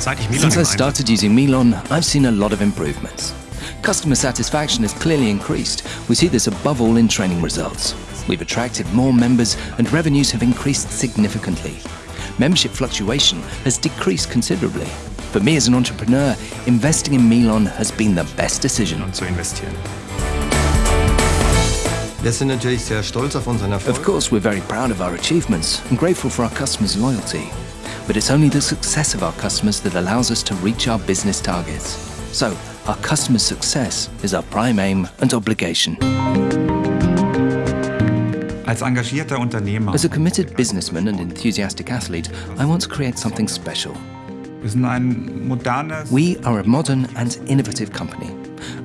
Since I started using Milon, I've seen a lot of improvements. Customer satisfaction has clearly increased. We see this above all in training results. We've attracted more members and revenues have increased significantly. Membership fluctuation has decreased considerably. For me as an entrepreneur, investing in Milon has been the best decision. zu investieren. Wir sind natürlich sehr stolz auf unseren Erfolg. Of course, we're very proud of our achievements and grateful for our customers' loyalty. But it's only the success of our customers that allows us to reach our business targets. So, our customers' success is our prime aim and obligation. Als engagierter Unternehmer, As a committed businessman and enthusiastic athlete, I want to create something special. wir sind ein modernes, We are a modern and innovative company,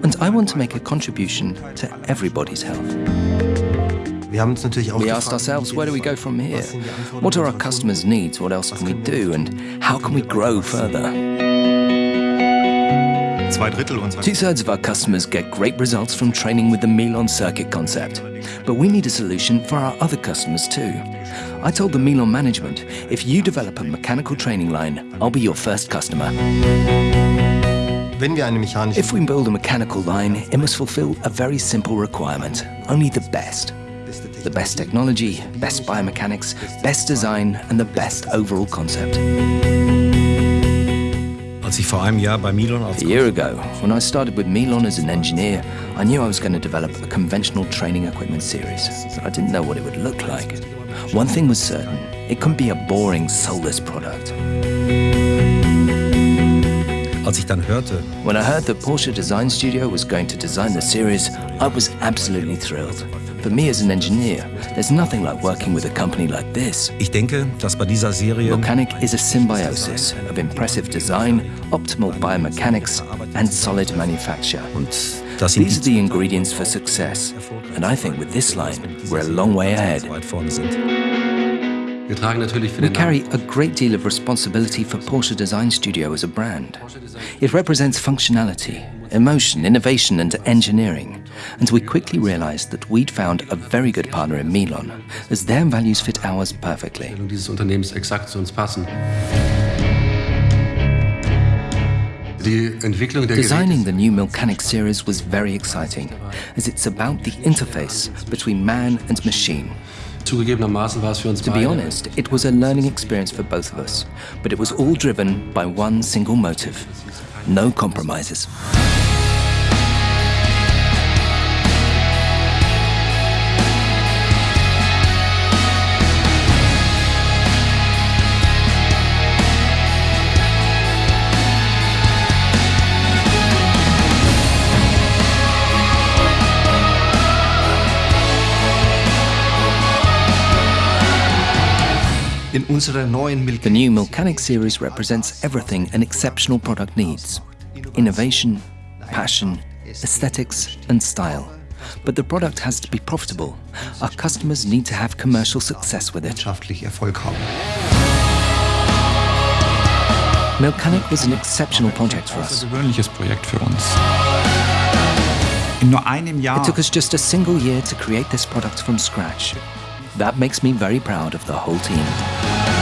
and I want to make a contribution to everybody's health. We asked ourselves, where do we go from here? Was sind die Anforderungen What are our customers' needs? What else can we do? And how can we grow further? zwei Drittel unserer Two thirds of our customers get great results from training with the Milon circuit concept. But we need a solution for our other customers too. I told the Milon management, if you develop a mechanical training line, I'll be your first customer. Wenn wir eine mechanische If we build a mechanical line, it must fulfill a very simple requirement only the best. The best technology, best biomechanics, best design, and the best overall concept. Als ich vor einem Jahr bei Milon als A year ago, when I started with Milon as an engineer, I knew I was going to develop a conventional training equipment series. I didn't know what it would look like. One thing was certain it couldn't be a boring, soulless product. als ich dann hörte, When I heard that Porsche Design Studio was going to design the series, I was absolutely thrilled. For me as an engineer, there's nothing like working with a company like this. ich denke, dass bei dieser Serie Mechanic is a symbiosis of impressive design, optimal biomechanics, and solid manufacture. und das sind These are the ingredients for success. And I think with this line, we're a long way ahead. We carry a great deal of responsibility for Porsche Design Studio as a brand. It represents functionality, emotion, innovation, and engineering. And we quickly realized that we'd found a very good partner in Milon, as their values fit ours perfectly. Namen dieses Unternehmens exakt zu uns passen. Die Entwicklung der Designing the new Milcanic series was very exciting, as it's about the interface between man and machine. Zugegebenermaßen war es für uns To be honest, it was a learning experience for both of us, but it was all driven by one single motive no compromises. The new Milcanic series represents everything an exceptional product needs innovation, passion, aesthetics, and style. But the product has to be profitable. Our customers need to have commercial success with it. wirtschaftlich Erfolg was an exceptional project for us. Außergewöhnliches Projekt für uns. In nur einem Jahr It took us just a single year to create this product from scratch. That makes me very proud of the whole team.